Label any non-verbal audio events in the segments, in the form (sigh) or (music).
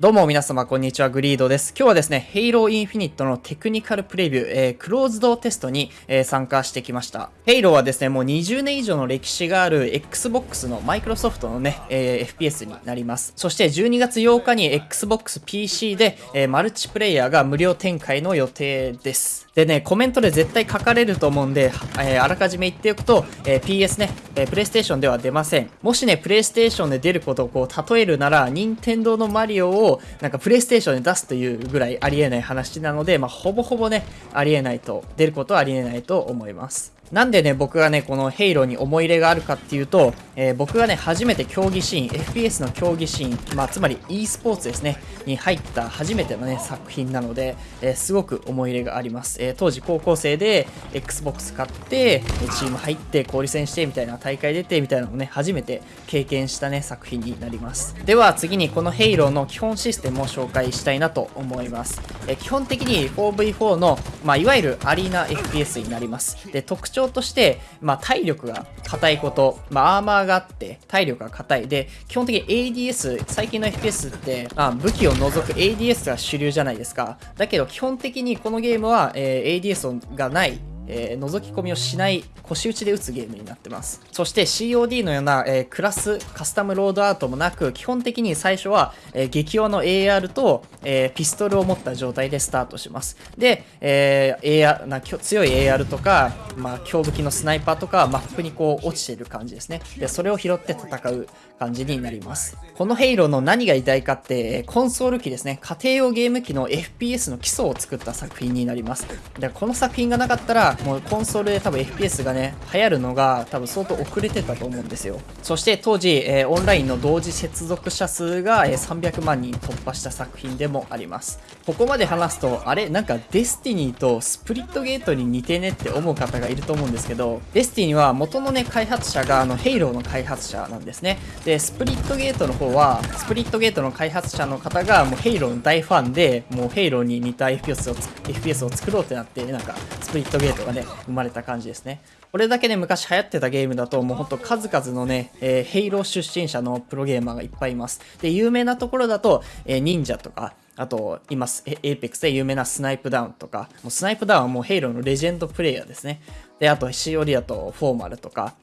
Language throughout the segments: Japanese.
どうも皆様こんにちは、グリードです。今日はですね、ヘイローインフィニットのテクニカルプレビュー、えー、クローズドテストに、えー、参加してきました。ヘイローはですね、もう20年以上の歴史がある Xbox のマイクロソフトのね、えー、FPS になります。そして12月8日に Xbox PC で、えマルチプレイヤーが無料展開の予定です。でね、コメントで絶対書かれると思うんで、えあらかじめ言っておくと、え PS ね、えプレイステーションでは出ません。もしね、プレイステーションで出ることをこう例えるなら、任天堂のマリオををなんかプレイステーションで出すというぐらいありえない話なので、まあ、ほぼほぼね、ありえないと、出ることはありえないと思います。なんでね、僕がね、このヘイローに思い入れがあるかっていうと、えー、僕がね、初めて競技シーン、FPS の競技シーン、まあ、つまり e スポーツですね、に入った初めてのね、作品なので、えー、すごく思い入れがあります。えー、当時高校生で Xbox 買って、チーム入って、交流戦してみたいな、大会出てみたいなのをね、初めて経験したね、作品になります。では次にこのヘイローの基本システムを紹介したいなと思います。え基本的に 4v4 の、まあ、いわゆるアリーナ FPS になります。で、特徴として、まあ、体力が硬いこと、まあ、アーマーがあって、体力が硬い。で、基本的に ADS、最近の FPS って、あ、武器を除く ADS が主流じゃないですか。だけど、基本的にこのゲームは、えー、ADS がないえー、覗き込みをしない腰打ちで打つゲームになってます。そして COD のような、えー、クラス、カスタムロードアウトもなく、基本的に最初は、えー、激弱の AR と、えピストルを持った状態でスタートします。で、え AR な強い AR とか、まあ、強武器のスナイパーとかマップにこう落ちてる感じですね。で、それを拾って戦う感じになります。このヘイローの何が偉大かって、コンソール機ですね。家庭用ゲーム機の FPS の基礎を作った作品になります。で、この作品がなかったら、もうコンソールで多分 FPS がね、流行るのが多分相当遅れてたと思うんですよ。そして当時、えー、オンラインの同時接続者数が、えー、300万人突破した作品でもあります。ここまで話すと、あれ？なんかデスティニーとスプリットゲートに似てねって思う方がいると思うんですけど、デスティニーは元のね、開発者があの、ヘイローの開発者なんですね。で、スプリットゲートの方は、スプリットゲートの開発者の方がもうヘイローの大ファンで、もうヘイローに似た FPS を FPS を作ろうってなって、なんか、スプリットゲートがね、生まれた感じですね。これだけね、昔流行ってたゲームだと、もうほんと数々のね、えー、ヘイロー出身者のプロゲーマーがいっぱいいます。で、有名なところだと、えー、忍者とか、あと、今す。エイペックスで有名なスナイプダウンとか、もうスナイプダウンはもうヘイローのレジェンドプレイヤーですね。で、あと、 COD だとフォーマルとか、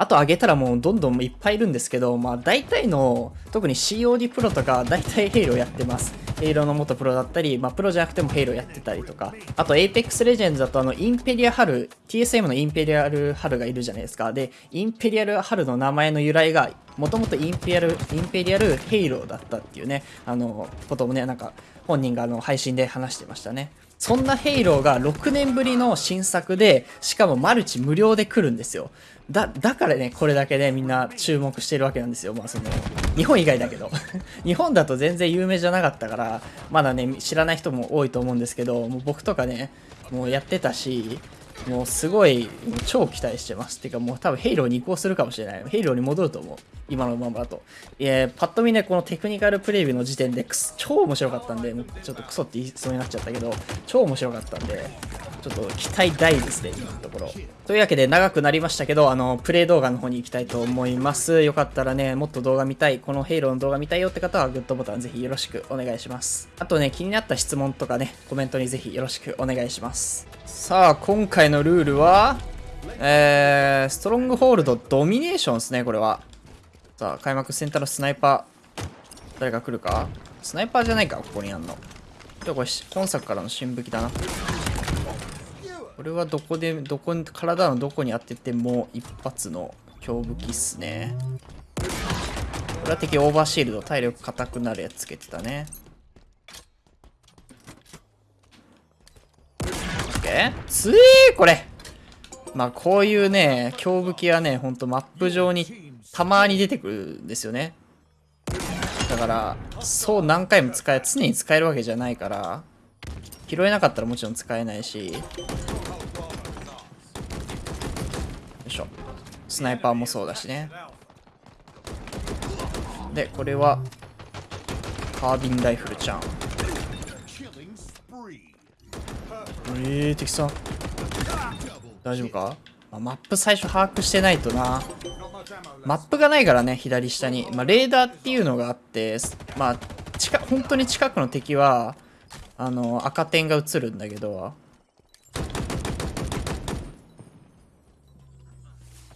あと挙げたらもうどんどんいっぱいいるんですけど、まあ大体の、特に COD プロとか大体ヘイローやってます。ヘイローの元プロだったり、まあプロじゃなくてもヘイローやってたりとか。あと Apex Legends だとあのインペリアルハル、TSM のインペリアルハルがいるじゃないですか。で、インペリアルハルの名前の由来が、もともとインペリアル、インペリアルヘイローだったっていうね、あの、こともね、なんか本人があの配信で話してましたね。そんなヘイローが6年ぶりの新作で、しかもマルチ無料で来るんですよ。だ、だからね、これだけね、みんな注目してるわけなんですよ。まあその、日本以外だけど。(laughs) 日本だと全然有名じゃなかったから、まだね、知らない人も多いと思うんですけど、もう僕とかね、もうやってたし、もうすごい、超期待してます。てかもう多分ヘイローに移行するかもしれない。ヘイローに戻ると思う。今のままだと。いや、パッと見ね、このテクニカルプレビューの時点で超面白かったんで、ちょっとクソって言いそうになっちゃったけど、超面白かったんで、ちょっと期待大ですね、今のところ。というわけで長くなりましたけど、あの、プレイ動画の方に行きたいと思います。よかったらね、もっと動画見たい、このヘイローの動画見たいよって方はグッドボタンぜひよろしくお願いします。あとね、気になった質問とかね、コメントにぜひよろしくお願いします。さあ、今回のルールは、えー、ストロングホールドドミネーションですね、これは。さあ、開幕センターのスナイパー。誰が来るか？スナイパーじゃないか、ここにあんの。でこれ、今作からの新武器だな。これはどこで、どこに、体のどこに当てても一発の強武器っすね。これは敵オーバーシールド、体力硬くなるやつつけてたね。ッケーつえーこれ。まあこういうね、強武器はね、ほんとマップ上にたまに出てくるんですよね。だから、そう何回も使え、常に使えるわけじゃないから、拾えなかったらもちろん使えないし、よいしょ。スナイパーもそうだしね。でこれはカービンライフルちゃん。えー、敵さん。大丈夫か、まあ、マップ最初把握してないとな。マップがないからね左下に、まあ、レーダーっていうのがあってまあ近本当に近くの敵はあの赤点が映るんだけど。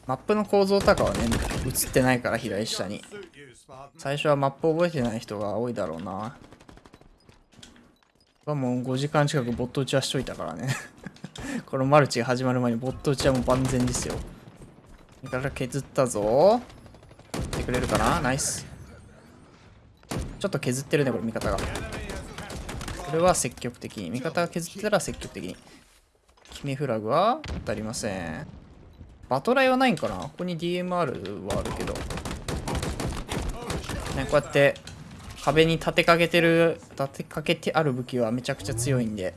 マップの構造とかはね映ってないから左下に。最初はマップ覚えてない人が多いだろうな。はもう5時間近くボット打ちはしといたからね。(laughs) このマルチが始まる前にボット打ちはもう万全ですよ。味方削ったぞ。ってくれるかな？ナイス。ちょっと削ってるねこれ味方が。これは積極的に。味方が削ってたら積極的に。決めフラグは当たりません。バトライはないんかな？ここに DMR はあるけど。ねこうやって壁に立てかけてる立てかけてある武器はめちゃくちゃ強いんで。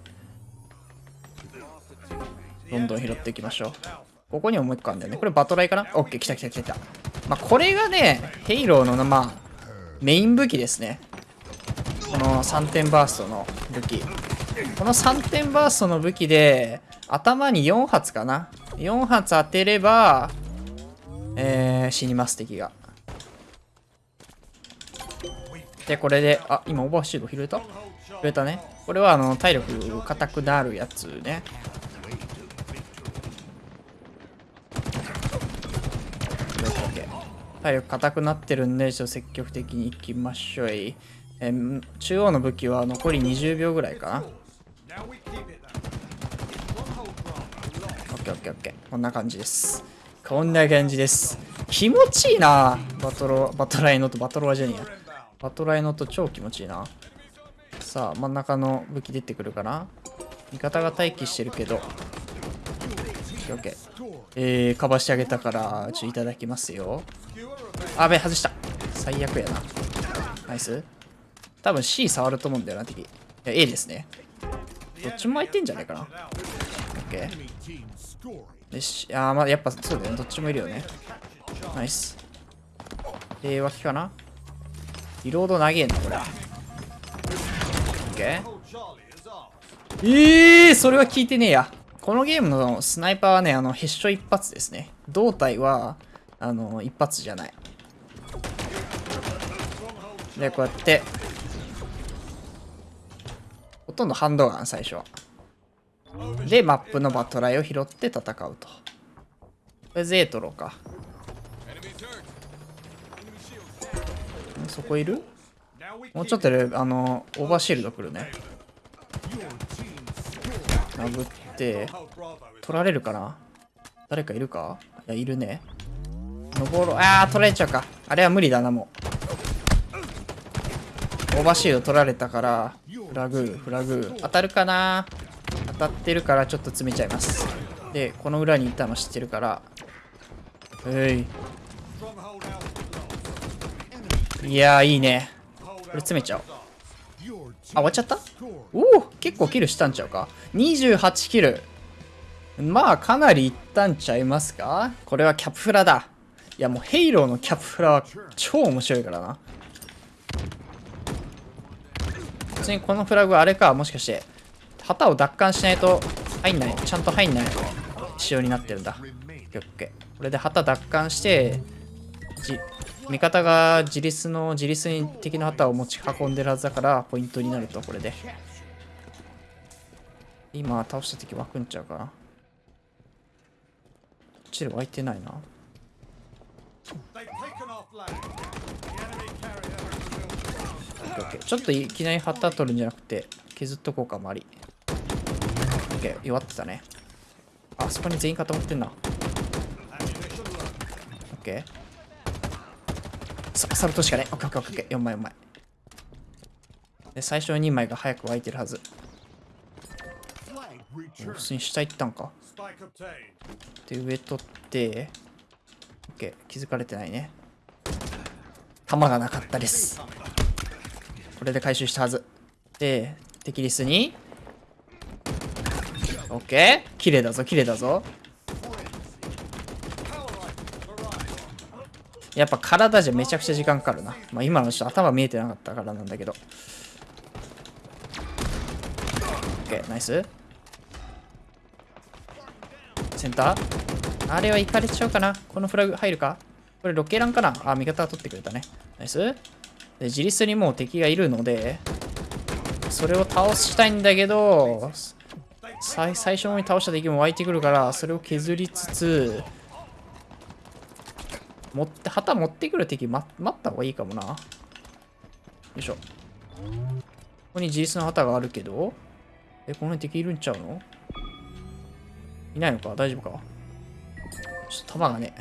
どんどん拾っていきましょう。ここにももう一個あるんだよね。これバトライかな？オッケー来た来た来た来た。まあこれがねヘイローのまあメイン武器ですね。この3点バーストの武器。この3点バーストの武器で頭に4発かな？4発当てればえー、死にます敵が。で、これで、あ、今オーバーシード拾えた？拾えたね。これはあの、体力硬くなるやつね。体力硬くなってるんで、ちょっと積極的にいきましょう。え、中央の武器は残り20秒ぐらいかな。オッケーオッケーオッケー。こんな感じです。こんな感じです。気持ちいいなバトロ、バトライノとバトロワジェニア。バトライノと超気持ちいいな。さあ、真ん中の武器出てくるかな？味方が待機してるけど。オッケー。えー、かばしてあげたから、ちょ、いただきますよ。あべ、外した。最悪やな。ナイス。多分 C 触ると思うんだよな、敵。いや、A ですね。どっちも空いてんじゃないかな。オッケー。よし。あー、まあ、やっぱそうだよね。どっちもいるよね。ナイス。えー、脇かな？リロード投げんのこれ。オッケー。えー、それは聞いてねえや。このゲームのスナイパーはね、あの、ヘッショ一発ですね。胴体は、あの、一発じゃない。で、こうやって、ほとんどハンドガン、最初は。で、マップのバトライを拾って戦うと。これゼートロか。そこいる？もうちょっとで、あの、オーバーシールド来るね。殴って、取られるかな？誰かいるか？いや、いるね。登ろう。あー、取られちゃうか。あれは無理だな、もう。オーバーシールド取られたから、フラグ、フラグ。当たるかな？当たってるからちょっと詰めちゃいます。で、この裏にいたの知ってるから。えい。いやー、いいね。これ詰めちゃおう。あ、終わっちゃった？おお結構キルしたんちゃうか ?28 キル。まあ、かなりいったんちゃいますか？これはキャプフラだ。いや、もうヘイローのキャプフラは超面白いからな。普通にこのフラグはあれか、もしかして、旗を奪還しないと入んない、ちゃんと入んない仕様になってるんだ。オッケー。これで旗奪還して、じ味方が自立の自立に敵の旗を持ち運んでるはずだからポイントになるとこれで。今倒した敵湧くんちゃうかな。こっちで湧いてないな。ちょっといきなり旗取るんじゃなくて削っとこうか周り。OK 弱ってたね。あそこに全員固まってんな。OK サルトしかね。オッケーオッケーオッケー。4枚4枚。で、最初の2枚が早く湧いてるはず。普通に下行ったんか。で、上取って、オッケー。気づかれてないね。弾がなかったです。これで回収したはず。で、敵リスに、オッケー。綺麗だぞ、綺麗だぞ。やっぱ体じゃめちゃくちゃ時間かかるな。まあ今の人頭見えてなかったからなんだけど。OK、ナイス。センター？あれは行かれちゃうかなこのフラグ入るか？これロケランかな？あ、味方が取ってくれたね。ナイス。で、自立にもう敵がいるので、それを倒したいんだけど、最最初に倒した敵も湧いてくるから、それを削りつつ、持って、旗持ってくる敵待待った方がいいかもな。よいしょ。ここに自立の旗があるけど、え、この辺敵いるんちゃうの？いないのか？大丈夫か？ちょっと弾がね。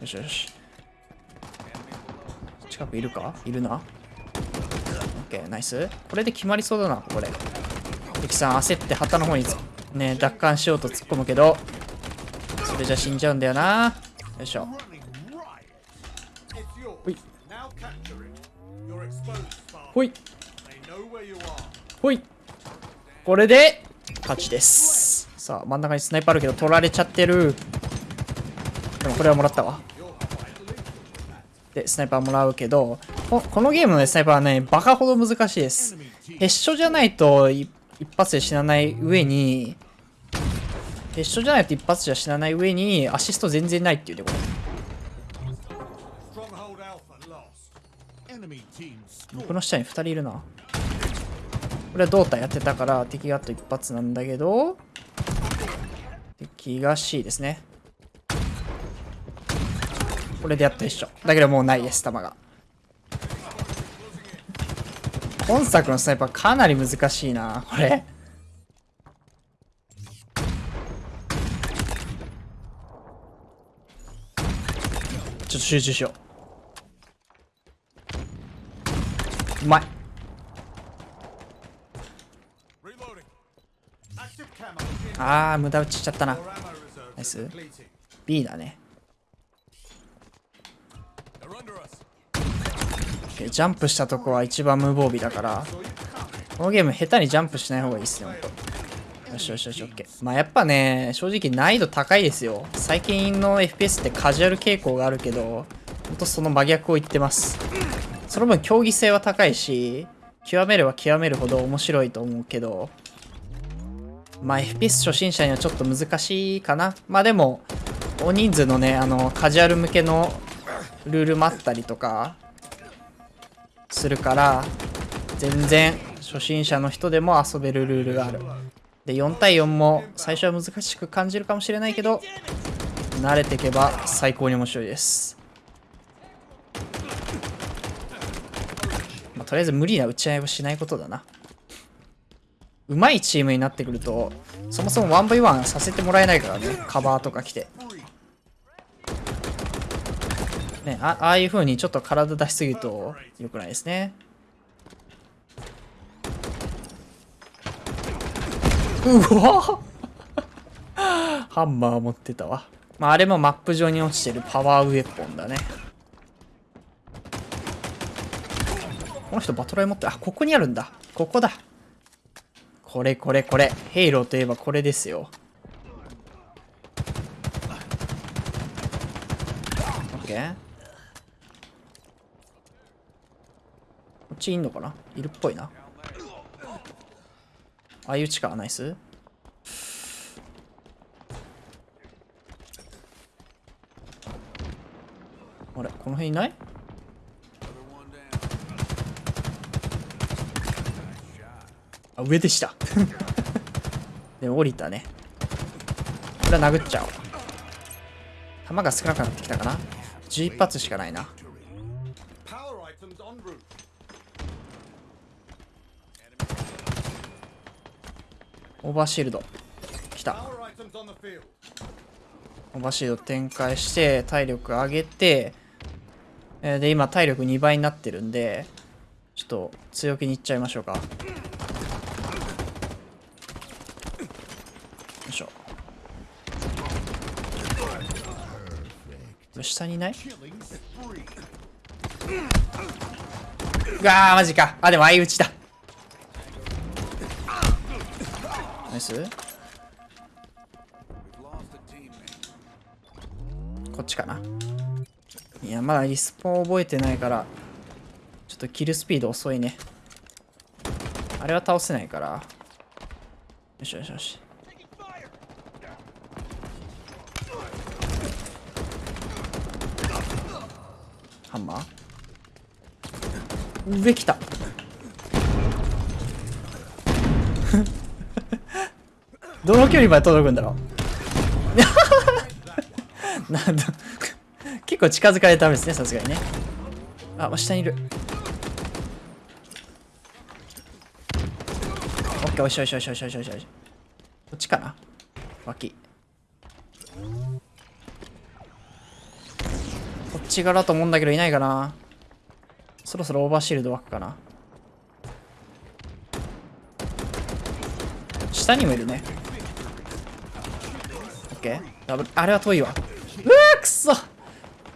よしよし。近くいるか？いるな？オッケー、ナイス。これで決まりそうだな、ここで。敵さん焦って旗の方にね、奪還しようと突っ込むけど、それじゃ死んじゃうんだよな。よいしょ。ほい。ほい。これで、勝ちです。さあ、真ん中にスナイパーあるけど、取られちゃってる。でもこれはもらったわ。で、スナイパーもらうけど、このゲームのスナイパーはね、バカほど難しいです。ヘッショじゃないと一発で死なない上に、ヘッショじゃないと一発じゃ死なない上に、アシスト全然ないっていうね、これ。僕の下に2人いるな。これは胴体やってたから、敵があと一発なんだけど、敵が C ですね。これでやっと一緒。だけどもうないです、弾が。本作のスナイパーかなり難しいな、これ。ちょっと集中しよう。うまい。あー、無駄打ちしちゃったな。ナイス。B だね。ジャンプしたとこは一番無防備だから、このゲーム下手にジャンプしない方がいいっすね、ほんと。よしよしよし、OK。まあやっぱね、正直難易度高いですよ。最近の FPS ってカジュアル傾向があるけど、ほんとその真逆を言ってます。その分競技性は高いし、極めれば極めるほど面白いと思うけど、まあ FPS 初心者にはちょっと難しいかな。まあでも、大人数のね、あの、カジュアル向けのルールもあったりとか、するから全然初心者の人でも遊べるルールがあるで4対4も最初は難しく感じるかもしれないけど慣れていけば最高に面白いです、まあとりあえず無理な打ち合いをしないことだな上手いチームになってくるとそもそも 1v1 させてもらえないからねカバーとか来てね、あああいう風にちょっと体出しすぎると良くないですね。うわ (laughs) ハンマー持ってたわ。まあ、あれもマップ上に落ちてるパワーウェポンだね。この人バトライ持って、あ、ここにあるんだ。ここだ。これこれこれ。ヘイローといえばこれですよ。オッケー。こっちいんのかな？いるっぽいな。相打ちか、ナイス。あれ、この辺いない？上でした。でも降りたね。これは殴っちゃおう。弾が少なくなってきたかな ?11 発しかないな。オーバーシールド。来た。オーバーシールド展開して、体力上げて、えーで、今体力2倍になってるんで、ちょっと強気にいっちゃいましょうか。いしょ。下にいない？うわー、マジか。あ、でも相打ちだ。ナイスこっちかな。いや、まだリスポン覚えてないから、ちょっとキルスピード遅いね。あれは倒せないから。よしよしよし。ハンマー？上来た。(laughs) どの距離まで届くんだろう？(laughs) なんだ。結構近づかれたダメですねさすがにね。あ下にいる。オッケーおいしょおいしょおいしょおいしょおいしょこっちかな？脇。ち側だと思うんだけどいないかな。そろそろオーバーシールド湧くかな。下にもいるね。オッケー。ダブル。あれは遠いわ。うわくそ。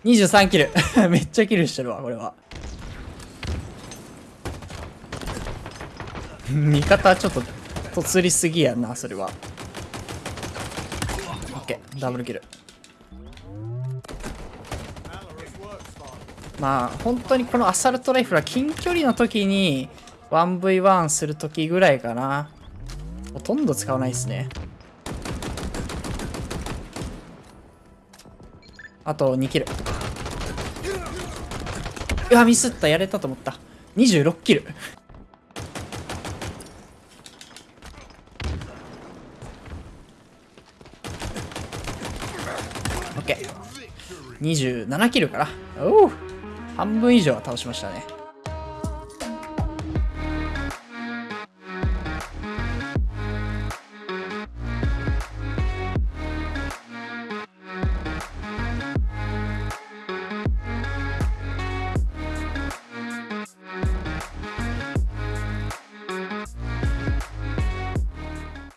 23キル。(laughs) めっちゃキルしてるわこれは。味方ちょっととつりすぎやなそれは。オッケー。ダブルキル。まあ本当にこのアサルトライフルは近距離の時に 1v1 する時ぐらいかな。ほとんど使わないですね。あと2キル。うわミスった。やれたと思った。26キル。オッケー。27キルかなおお半分以上は倒しましたね。